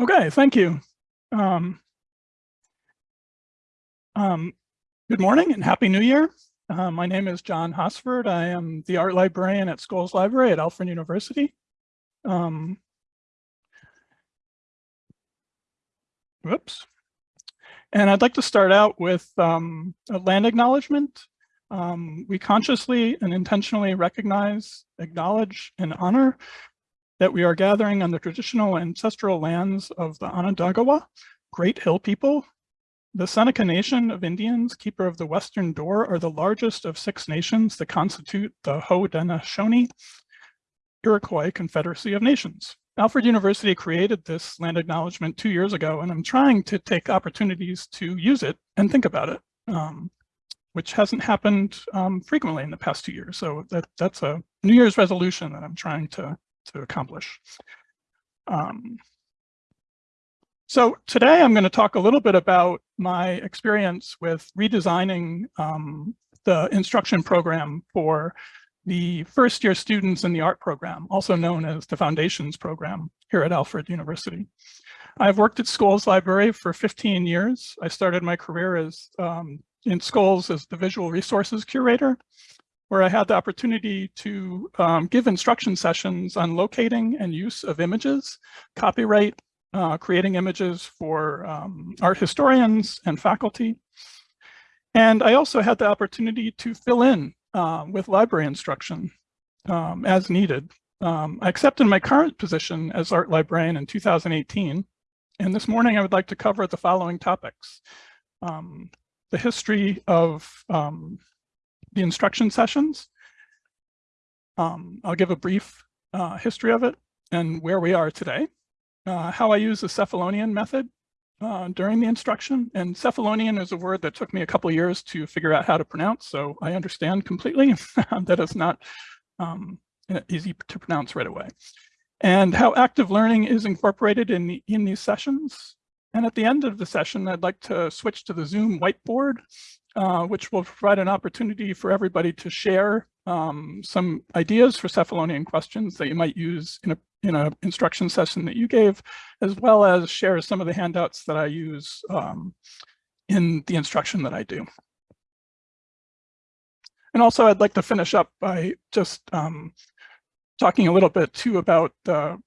Okay, thank you. Um, um, good morning and Happy New Year. Uh, my name is John Hosford. I am the art librarian at Scholes Library at Alfred University. Um, whoops. And I'd like to start out with um, a land acknowledgement. Um, we consciously and intentionally recognize, acknowledge, and honor that we are gathering on the traditional ancestral lands of the Onondaga, Great Hill people. The Seneca Nation of Indians, keeper of the Western Door, are the largest of six nations that constitute the Haudenosaunee Iroquois Confederacy of Nations. Alfred University created this land acknowledgement two years ago, and I'm trying to take opportunities to use it and think about it, um, which hasn't happened um, frequently in the past two years. So that, that's a New Year's resolution that I'm trying to to accomplish. Um, so today I'm going to talk a little bit about my experience with redesigning um, the instruction program for the first year students in the art program, also known as the foundations program here at Alfred University. I've worked at Scholes Library for 15 years. I started my career as um, in Scholes as the visual resources curator where I had the opportunity to um, give instruction sessions on locating and use of images, copyright, uh, creating images for um, art historians and faculty. And I also had the opportunity to fill in uh, with library instruction um, as needed. Um, I accepted my current position as art librarian in 2018. And this morning I would like to cover the following topics. Um, the history of um, the instruction sessions. Um, I'll give a brief uh, history of it and where we are today, uh, how I use the Cephalonian method uh, during the instruction. And Cephalonian is a word that took me a couple years to figure out how to pronounce, so I understand completely that it's not um, easy to pronounce right away. And how active learning is incorporated in, the, in these sessions. And at the end of the session, I'd like to switch to the Zoom whiteboard uh, which will provide an opportunity for everybody to share um, some ideas for Cephalonian questions that you might use in a in an instruction session that you gave, as well as share some of the handouts that I use um, in the instruction that I do. And also I'd like to finish up by just um, talking a little bit too about the,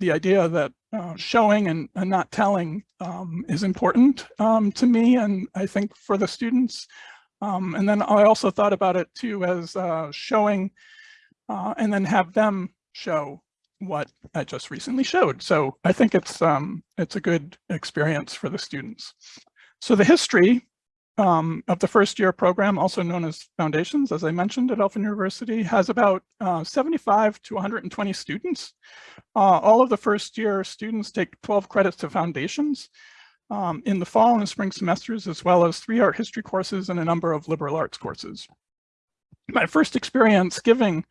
the idea that uh, showing and, and, not telling um, is important um, to me and I think for the students. Um, and then I also thought about it too as uh, showing uh, and then have them show what I just recently showed. So I think it's um, it's a good experience for the students. So the history um, of the first year program, also known as Foundations, as I mentioned at Alfred University, has about uh, 75 to 120 students. Uh, all of the first year students take 12 credits to Foundations um, in the fall and spring semesters, as well as three art history courses and a number of liberal arts courses. My first experience giving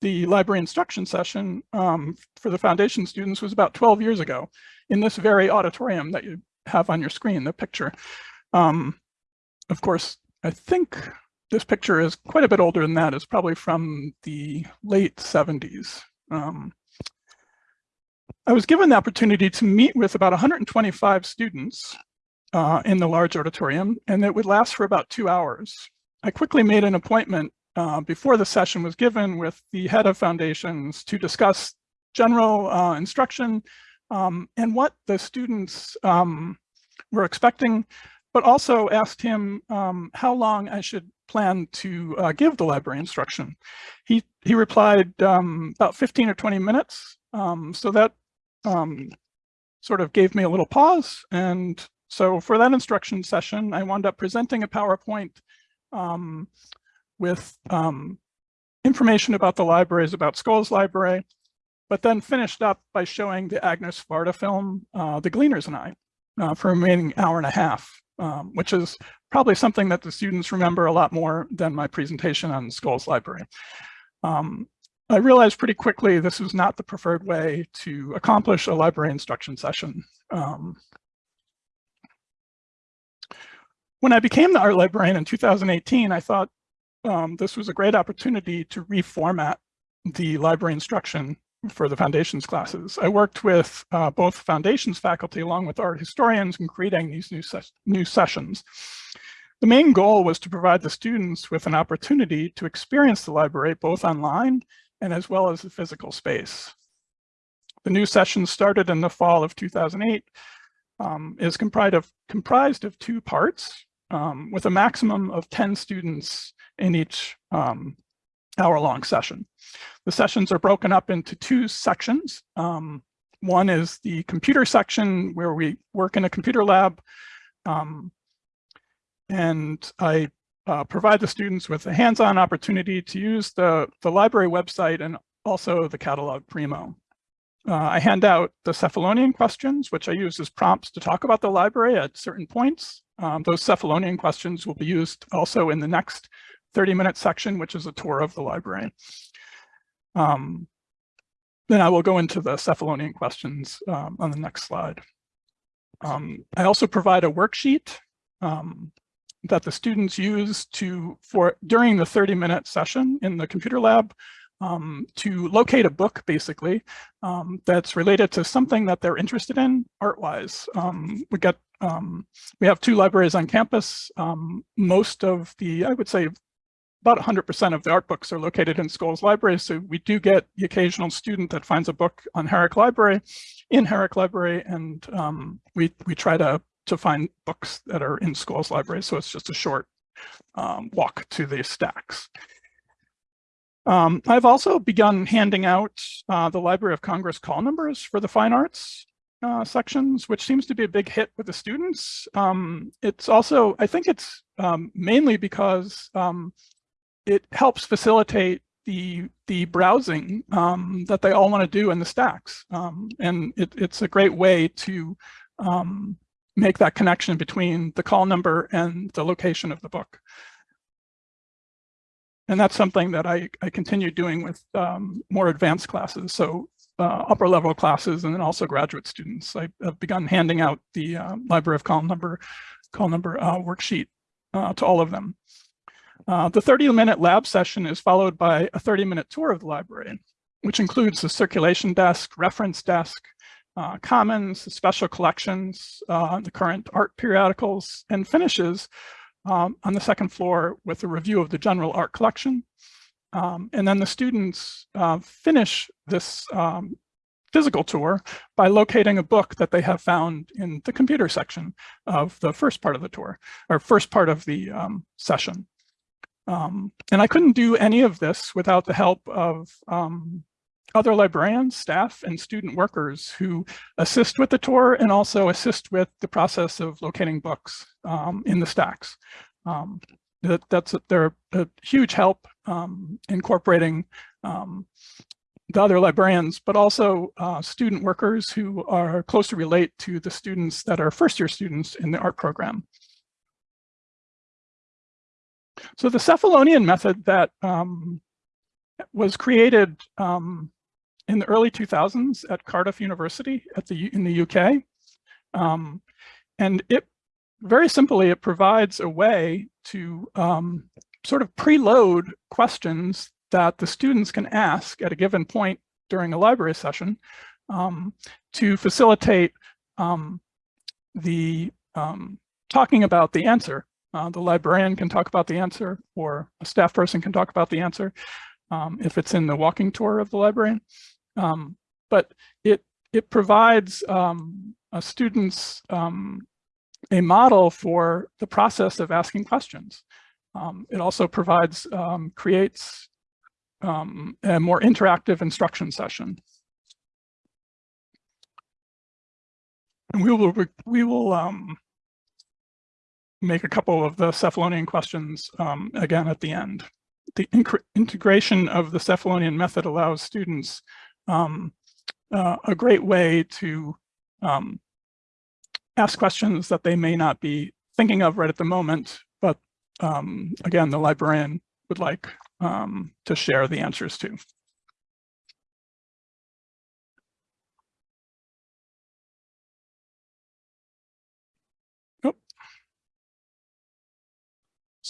the library instruction session um, for the foundation students was about 12 years ago in this very auditorium that you have on your screen, the picture. Um, of course, I think this picture is quite a bit older than that. It's probably from the late 70s. Um, I was given the opportunity to meet with about 125 students uh, in the large auditorium, and it would last for about two hours. I quickly made an appointment uh, before the session was given with the head of foundations to discuss general uh, instruction um, and what the students um, were expecting but also asked him um, how long I should plan to uh, give the library instruction. He, he replied um, about 15 or 20 minutes. Um, so that um, sort of gave me a little pause. And so for that instruction session, I wound up presenting a PowerPoint um, with information about the libraries, about Scholes Library, but then finished up by showing the Agnes Varda film, uh, The Gleaners and I, uh, for a remaining hour and a half um, which is probably something that the students remember a lot more than my presentation on Scholes Library. Um, I realized pretty quickly this was not the preferred way to accomplish a library instruction session. Um, when I became the art librarian in 2018, I thought um, this was a great opportunity to reformat the library instruction for the foundations classes. I worked with uh, both foundations faculty along with art historians in creating these new, ses new sessions. The main goal was to provide the students with an opportunity to experience the library both online and as well as the physical space. The new session started in the fall of 2008, um, is comprised of, comprised of two parts um, with a maximum of 10 students in each um, hour-long session. The sessions are broken up into two sections. Um, one is the computer section where we work in a computer lab um, and I uh, provide the students with a hands-on opportunity to use the, the library website and also the catalog Primo. Uh, I hand out the Cephalonian questions, which I use as prompts to talk about the library at certain points. Um, those Cephalonian questions will be used also in the next 30-minute section, which is a tour of the library. Um, then I will go into the Cephalonian questions um, on the next slide. Um, I also provide a worksheet um, that the students use to for during the 30 minute session in the computer lab um, to locate a book basically um, that's related to something that they're interested in art-wise. Um, we get um, we have two libraries on campus. Um, most of the I would say about 100% of the art books are located in Scholes Library. So we do get the occasional student that finds a book on Herrick Library, in Herrick Library, and um, we, we try to to find books that are in Scholes Library. So it's just a short um, walk to the stacks. Um, I've also begun handing out uh, the Library of Congress call numbers for the fine arts uh, sections, which seems to be a big hit with the students. Um, it's also, I think it's um, mainly because um, it helps facilitate the the browsing um, that they all want to do in the stacks. Um, and it, it's a great way to um, make that connection between the call number and the location of the book. And that's something that I, I continue doing with um, more advanced classes. So uh, upper level classes and then also graduate students. I, have begun handing out the uh, Library of Call Number, call number uh, worksheet uh, to all of them. Uh, the 30 minute lab session is followed by a 30 minute tour of the library, which includes the circulation desk, reference desk, uh, commons, special collections, uh, the current art periodicals, and finishes um, on the second floor with a review of the general art collection. Um, and then the students uh, finish this um, physical tour by locating a book that they have found in the computer section of the first part of the tour, or first part of the um, session. Um, and I couldn't do any of this without the help of um, other librarians, staff, and student workers who assist with the tour and also assist with the process of locating books um, in the stacks. Um, that, that's a, they're a huge help um, incorporating um, the other librarians, but also uh, student workers who are closely relate to the students that are first year students in the art program. So the Cephalonian method that um, was created um, in the early 2000s at Cardiff University at the in the UK. Um, and it very simply, it provides a way to um, sort of preload questions that the students can ask at a given point during a library session um, to facilitate um, the talking about the answer. Uh, the librarian can talk about the answer or a staff person can talk about the answer um, if it's in the walking tour of the librarian. Um, but it, it provides um, students um, a model for the process of asking questions. Um, it also provides, um, creates a more interactive instruction session. And we will, we will make a couple of the Cephalonian questions again at the end the integration of the Cephalonian method allows students um, uh, a great way to um, ask questions that they may not be thinking of right at the moment, but um, again, the librarian would like um, to share the answers to.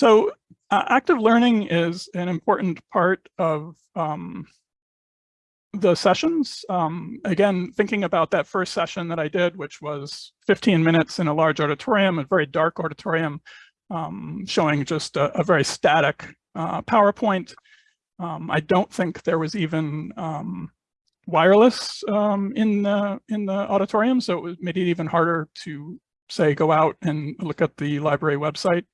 So uh, active learning is an important part of um, the sessions, um, again, thinking about that first session that I did, which was 15 minutes in a large auditorium, a very dark auditorium, um, showing just a, a very static uh, PowerPoint. Um, I don't think there was even um, wireless um, in the in the auditorium, so it made it even harder to say go out and look at the library website.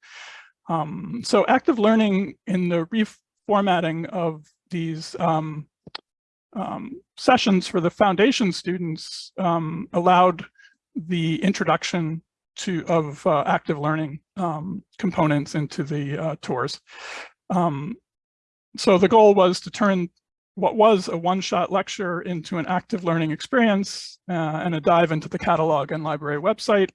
Um, so active learning in the reformatting of these um, um, sessions for the foundation students um, allowed the introduction to of uh, active learning um, components into the uh, tours. Um, so the goal was to turn what was a one-shot lecture into an active learning experience uh, and a dive into the catalog and library website.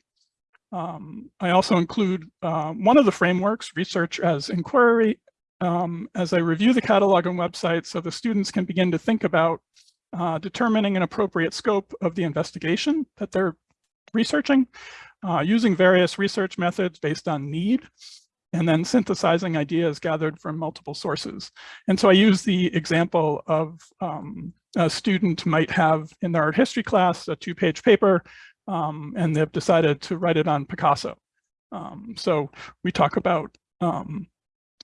Um, I also include uh, one of the frameworks, research as inquiry, um, as I review the catalog and website so the students can begin to think about uh, determining an appropriate scope of the investigation that they're researching, uh, using various research methods based on need, and then synthesizing ideas gathered from multiple sources. And so I use the example of um, a student might have in their art history class a two-page paper, um, and they've decided to write it on Picasso. Um, so we talk about, um,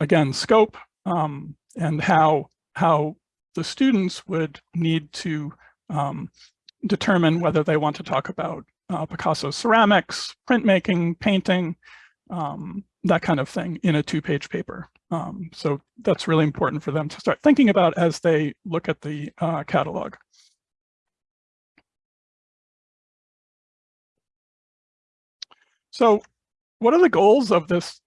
again, scope um, and how, how the students would need to um, determine whether they want to talk about uh, Picasso ceramics, printmaking, painting, um, that kind of thing in a two-page paper. Um, so that's really important for them to start thinking about as they look at the uh, catalog. So what are the goals of this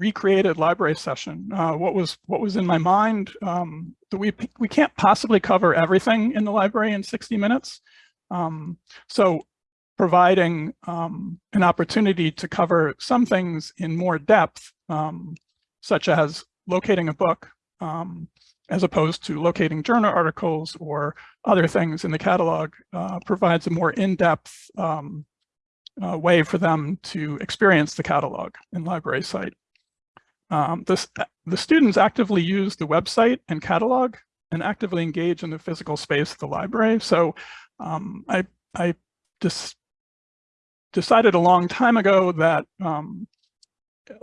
recreated library session? Uh, what was what was in my mind? Um, we we can't possibly cover everything in the library in 60 minutes. Um, so providing um, an opportunity to cover some things in more depth, um, such as locating a book, um, as opposed to locating journal articles or other things in the catalog, uh, provides a more in-depth um, uh, way for them to experience the catalog in library site. Um, this, the students actively use the website and catalog and actively engage in the physical space of the library. So um, I, I just decided a long time ago that um,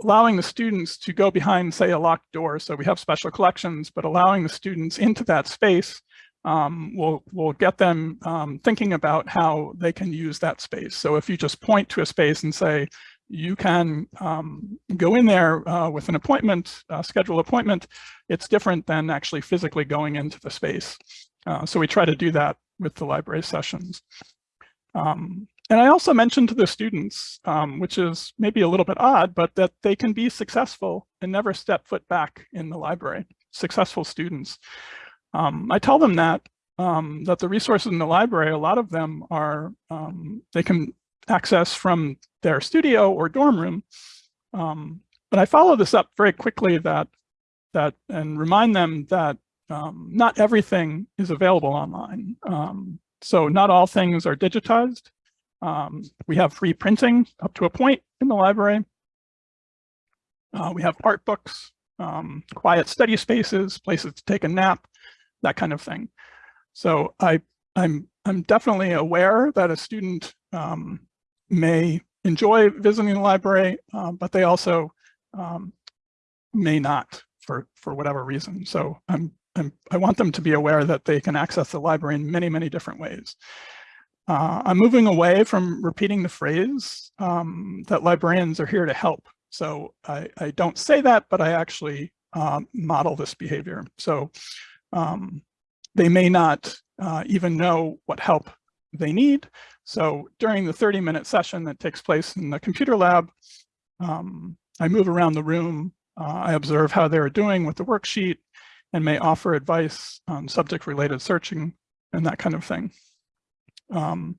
allowing the students to go behind, say, a locked door, so we have special collections, but allowing the students into that space um, will, will get them um, thinking about how they can use that space. So if you just point to a space and say, you can um, go in there uh, with an appointment, uh, schedule appointment, it's different than actually physically going into the space. Uh, so we try to do that with the library sessions. Um, and I also mentioned to the students, um, which is maybe a little bit odd, but that they can be successful and never step foot back in the library, successful students. Um, I tell them that, um, that the resources in the library, a lot of them are, um, they can access from their studio or dorm room. Um, but I follow this up very quickly that, that and remind them that um, not everything is available online. so not all things are digitized. Um, we have free printing up to a point in the library. Uh, we have art books, um, quiet study spaces, places to take a nap, that kind of thing. So I, I'm, I'm definitely aware that a student um, may enjoy visiting the library, uh, but they also um, may not for, for whatever reason. So I'm, I'm, I want them to be aware that they can access the library in many, many different ways. Uh, I'm moving away from repeating the phrase um, that librarians are here to help. So I, I don't say that, but I actually um, model this behavior. So um, they may not uh, even know what help they need. So during the 30 minute session that takes place in the computer lab, um, I move around the room. Uh, I observe how they're doing with the worksheet and may offer advice on subject related searching and that kind of thing. Um,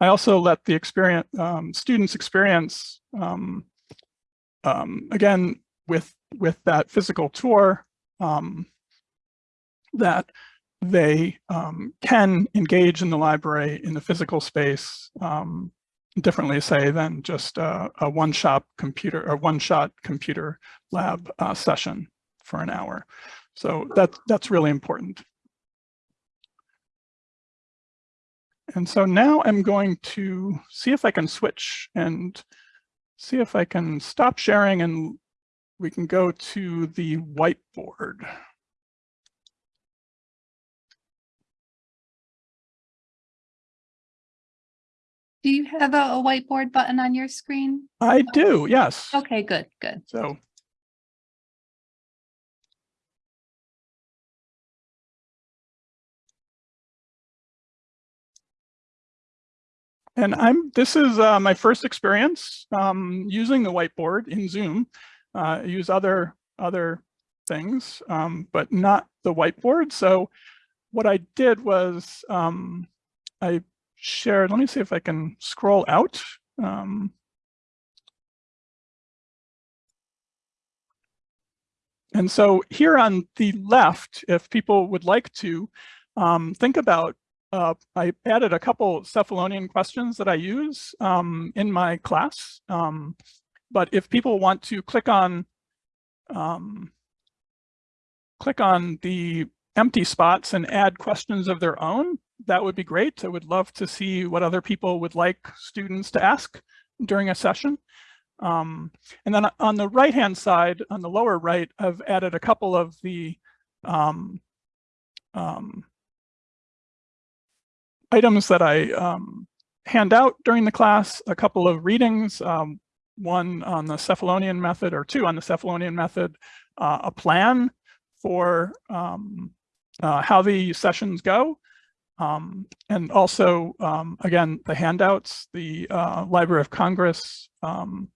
I also let the experience um, students experience um, um, again with with that physical tour um, that they um, can engage in the library in the physical space um, differently say than just a, a one-shot computer or one-shot computer lab uh, session for an hour. So that that's really important. And so now I'm going to see if I can switch and see if I can stop sharing and we can go to the whiteboard. Do you have a, a whiteboard button on your screen? I do, yes. Okay, good, good. So And I'm, this is uh, my first experience um, using the whiteboard in Zoom. Uh, I use other, other things, um, but not the whiteboard. So what I did was um, I shared, let me see if I can scroll out. Um, and so here on the left, if people would like to um, think about uh, I added a couple Cephalonian questions that I use um, in my class. Um, but if people want to click on um, click on the empty spots and add questions of their own, that would be great. I would love to see what other people would like students to ask during a session. Um, and then on the right-hand side, on the lower right, I've added a couple of the um, um, items that I um, hand out during the class, a couple of readings, um, one on the Cephalonian method or two on the Cephalonian method, uh, a plan for um, uh, how the sessions go, um, and also, um, again, the handouts, the uh, Library of Congress, um,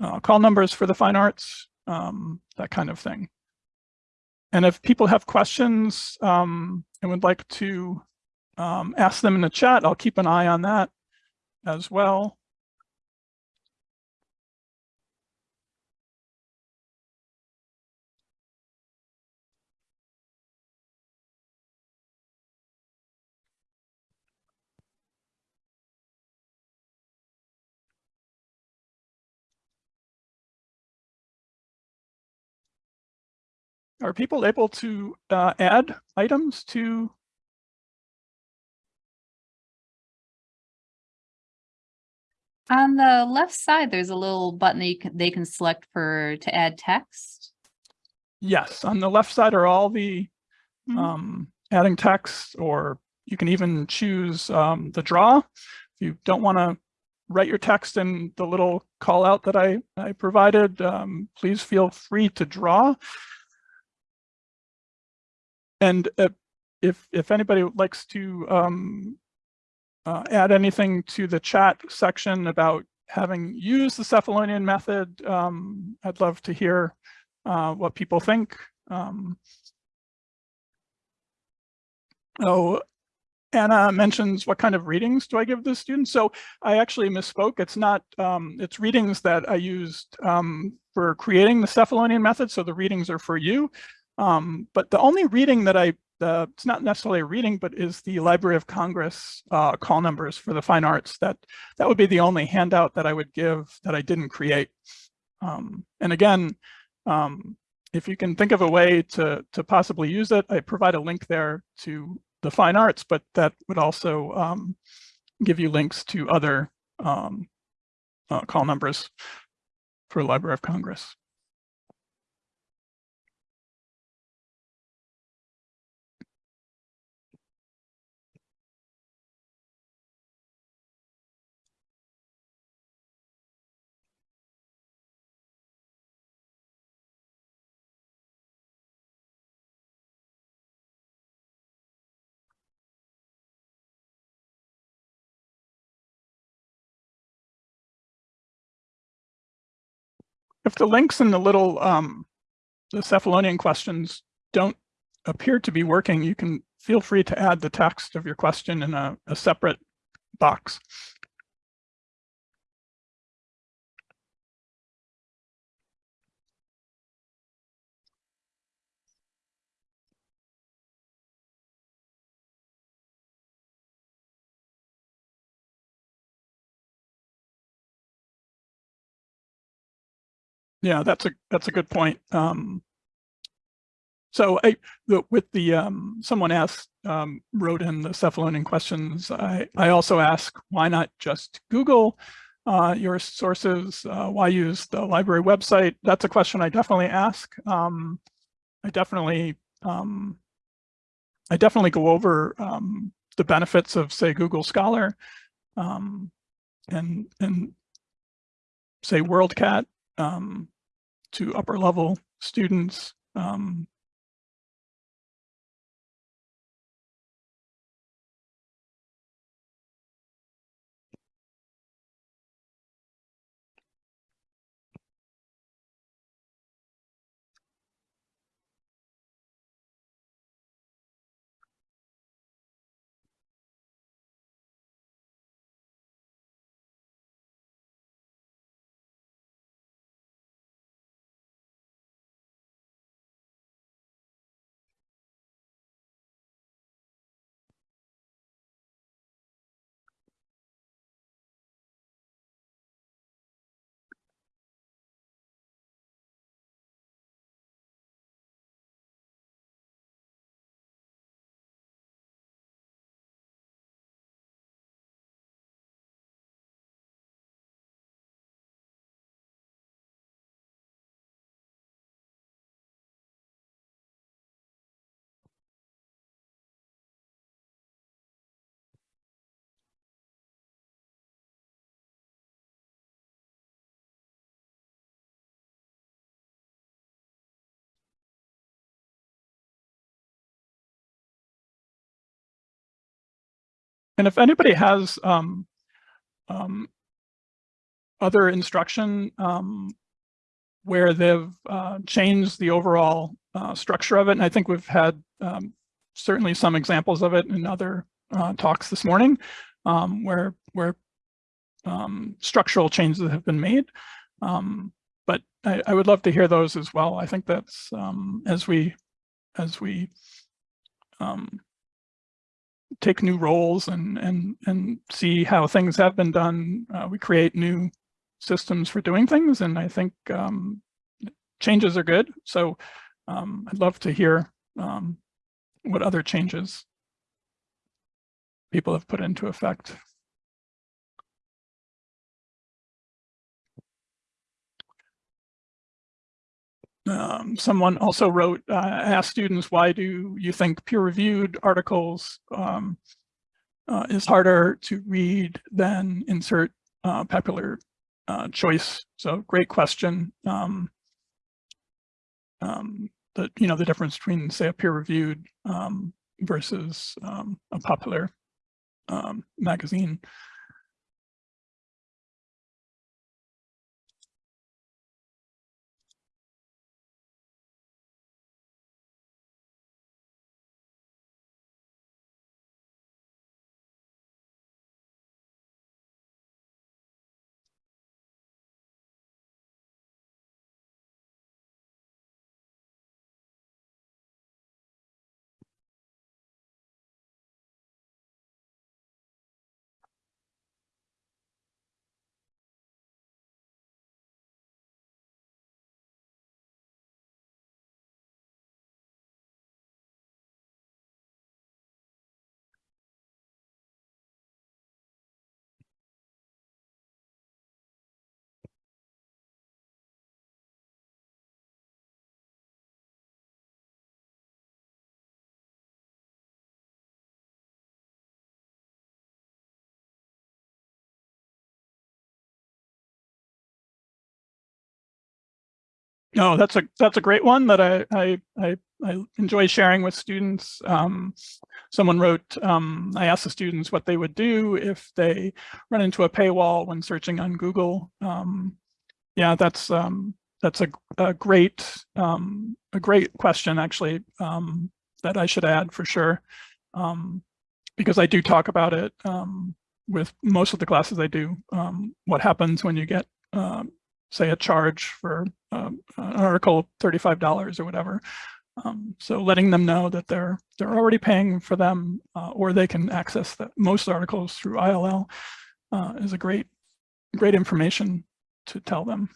uh, call numbers for the fine arts, that kind of thing. And if people have questions and would like to um, ask them in the chat. I'll keep an eye on that as well. Are people able to uh, add items to On the left side, there's a little button that you can, they can select for to add text. Yes, on the left side are all the Mhm. um, adding text, or you can even choose um, the draw. If you don't want to write your text in the little call out that I, I provided, um, please feel free to draw. And uh, if, if anybody likes to um, uh, add anything to the chat section about having used the Cephalonian method, um, I'd love to hear uh, what people think. Um, oh, Anna mentions what kind of readings do I give the students? So I actually misspoke. It's not, um, it's readings that I used um, for creating the Cephalonian method. So the readings are for you. Um, but the only reading that I the, it's not necessarily a reading, but is the Library of Congress uh, call numbers for the fine arts. That, that would be the only handout that I would give that I didn't create. Um, and again, um, if you can think of a way to, to possibly use it, I provide a link there to the fine arts, but that would also um, give you links to other um, uh, call numbers for Library of Congress. If the links in the little um, the Cephalonian questions don't appear to be working, you can feel free to add the text of your question in a, a separate box. Yeah, that's a that's a good point. Um, so I, the, with the, um, someone asked, um, wrote in the Cephalonian questions, I, I also ask, why not just Google uh, your sources? Uh, why use the library website? That's a question I definitely ask. Um, I definitely, um, I definitely go over um, the benefits of say Google Scholar um, and, and say WorldCat um, to upper level students. Um, And if anybody has um, um, other instruction um, where they've uh, changed the overall uh, structure of it, and I think we've had um, certainly some examples of it in other uh, talks this morning, um, where where um, structural changes have been made. But I, I, would love to hear those as well. I think that's as we as we take new roles and and and see how things have been done. Uh, we create new systems for doing things, and I think um, changes are good. So um, I'd love to hear um, what other changes people have put into effect. Um, someone also wrote, uh, asked students, why do you think peer-reviewed articles um, uh, is harder to read than insert uh, popular uh, choice? So great question. Um, um, the, you know, the difference between say a peer-reviewed um, versus um, a popular magazine. No, that's a that's a great one that I I I, I enjoy sharing with students. Um, someone wrote, um, I asked the students what they would do if they run into a paywall when searching on Google. Um, yeah, that's um, that's a, a great um, a great question actually um, that I should add for sure because I do talk about it with most of the classes I do. What happens when you get um, say a charge for um, an article $35 or whatever. Um, so letting them know that they're they're already paying for them uh, or they can access the, most articles through ILL uh, is a great great information to tell them.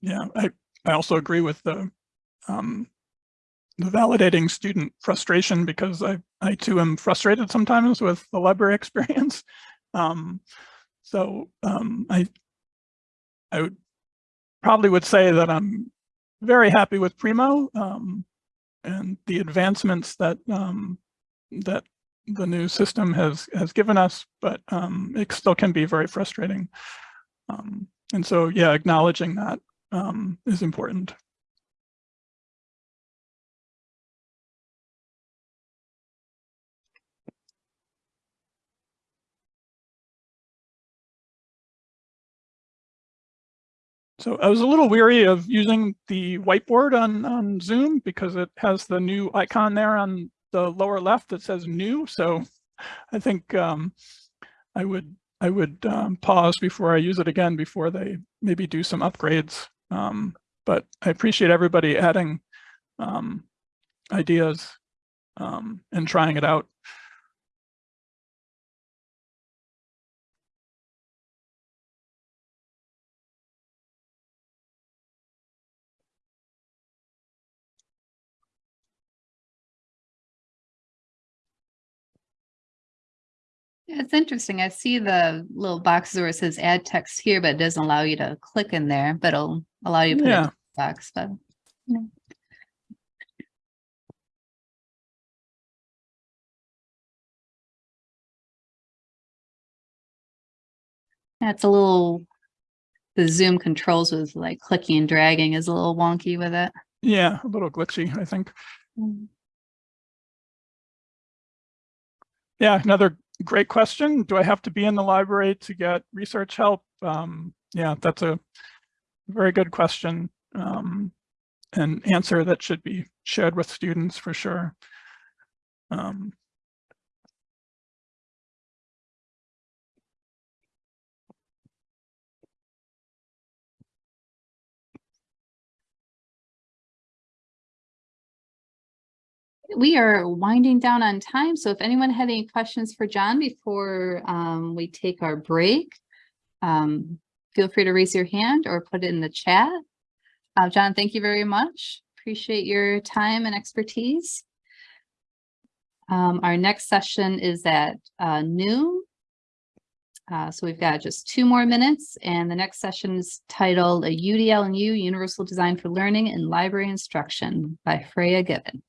Yeah, I, I also agree with the, um, the validating student frustration because I, I too am frustrated sometimes with the library experience. Um, so, um, I, I would probably would say that I'm very happy with Primo, um, and the advancements that, um, that the new system has, has given us, but, um, it still can be very frustrating. Um, and so, yeah, acknowledging that, um, is important. So I was a little weary of using the whiteboard on, on Zoom because it has the new icon there on the lower left that says new. So I think um, I would I would um, pause before I use it again before they maybe do some upgrades. Um, but I appreciate everybody adding um, ideas um, and trying it out. Yeah, It's interesting. I see the little boxes where it says add text here, but it doesn't allow you to click in there, but it'll allow you to put it in Yeah. the box, but. it's a little, the Zoom controls with like clicking and dragging is a little wonky with it. Yeah, a little glitchy, I think. Mm. Yeah, another great question. Do I have to be in the library to get research help? Um, yeah, that's a very good question. Um, an answer that should be shared with students for sure. Um, We are winding down on time, so if anyone had any questions for John before um, we take our break, um, feel free to raise your hand or put it in the chat. Uh, John, thank you very much. Appreciate your time and expertise. Um, our next session is at uh, noon. Uh, so we've got just two more minutes and the next session is titled a UDL and U Universal Design for Learning in Library Instruction by Freya Gibbon.